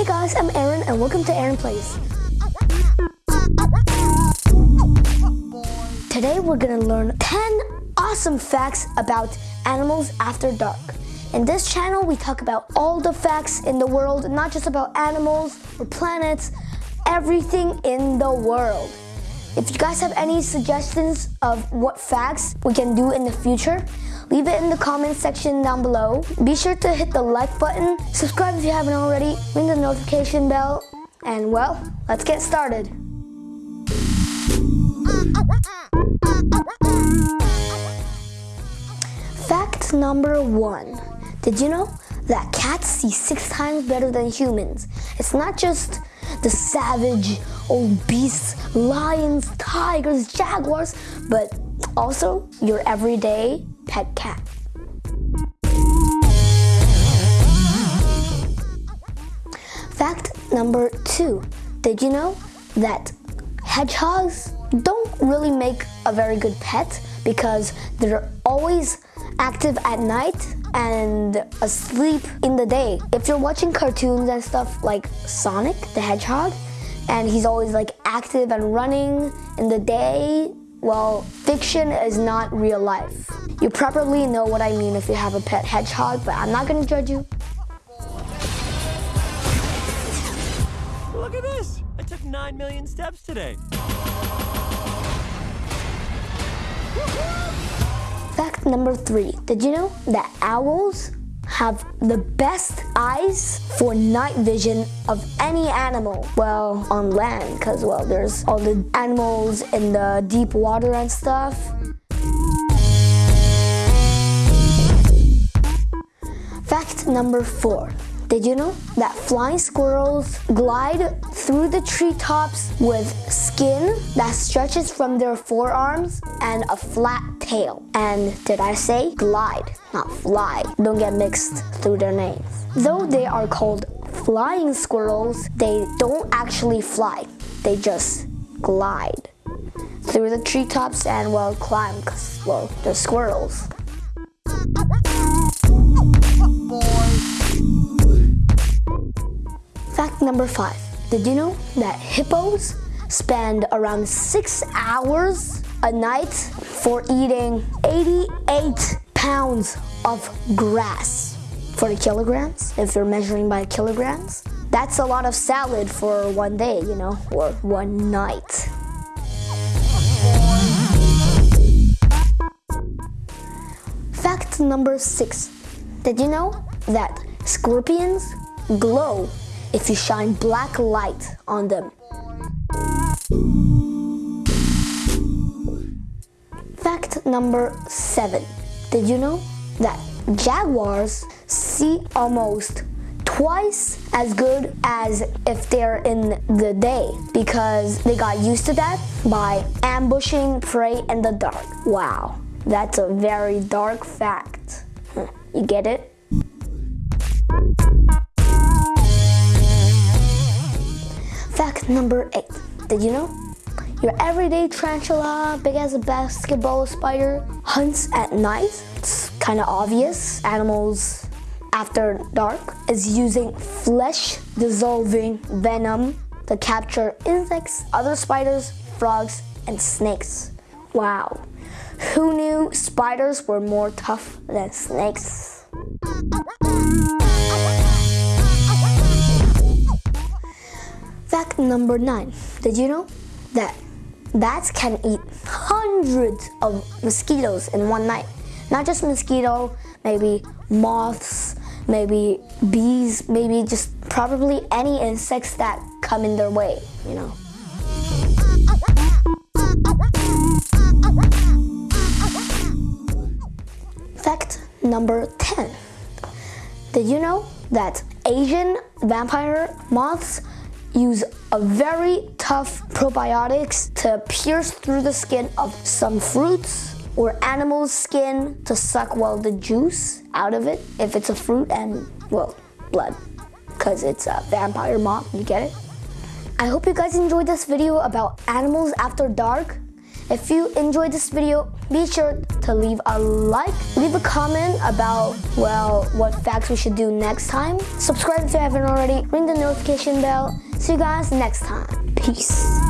Hey guys, I'm Aaron and welcome to Aaron Plays. Today we're gonna learn 10 awesome facts about animals after dark. In this channel, we talk about all the facts in the world, not just about animals or planets, everything in the world. If you guys have any suggestions of what facts we can do in the future, leave it in the comment section down below. Be sure to hit the like button, subscribe if you haven't already, ring the notification bell, and well, let's get started. Fact number one. Did you know that cats see six times better than humans? It's not just the savage old beasts, lions, tigers, jaguars, but also your everyday pet cat. Fact number two. Did you know that hedgehogs don't really make a very good pet because they're always active at night and asleep in the day. If you're watching cartoons and stuff like Sonic the Hedgehog, and he's always like active and running in the day, well, fiction is not real life. You probably know what I mean if you have a pet hedgehog, but I'm not gonna judge you. Look at this! I took 9 million steps today. Fact number three, did you know that owls have the best eyes for night vision of any animal? Well, on land, because well, there's all the animals in the deep water and stuff. Fact number four, did you know that flying squirrels glide through the treetops with skin that stretches from their forearms and a flat tail? And did I say glide, not fly? Don't get mixed through their names. Though they are called flying squirrels, they don't actually fly. They just glide through the treetops and well climb because well they're squirrels. Fact number five. Did you know that hippos spend around six hours a night for eating 88 pounds of grass? 40 kilograms, if you're measuring by kilograms. That's a lot of salad for one day, you know, or one night. Fact number six. Did you know that scorpions glow if you shine black light on them. Fact number seven. Did you know that jaguars see almost twice as good as if they're in the day because they got used to that by ambushing prey in the dark. Wow, that's a very dark fact. You get it? Number eight. Did you know? Your everyday tarantula, big as a basketball spider, hunts at night. It's kind of obvious. Animals after dark is using flesh dissolving venom to capture insects, other spiders, frogs, and snakes. Wow. Who knew spiders were more tough than snakes? Number nine. Did you know that bats can eat hundreds of mosquitoes in one night? Not just mosquito, maybe moths, maybe bees, maybe just probably any insects that come in their way, you know. Fact number 10. Did you know that Asian vampire moths use a very tough probiotics to pierce through the skin of some fruits or animal's skin to suck well the juice out of it if it's a fruit and well blood because it's a vampire moth you get it I hope you guys enjoyed this video about animals after dark if you enjoyed this video be sure to leave a like, leave a comment about, well, what facts we should do next time. Subscribe if you haven't already, ring the notification bell. See you guys next time. Peace.